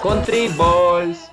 Country Boys.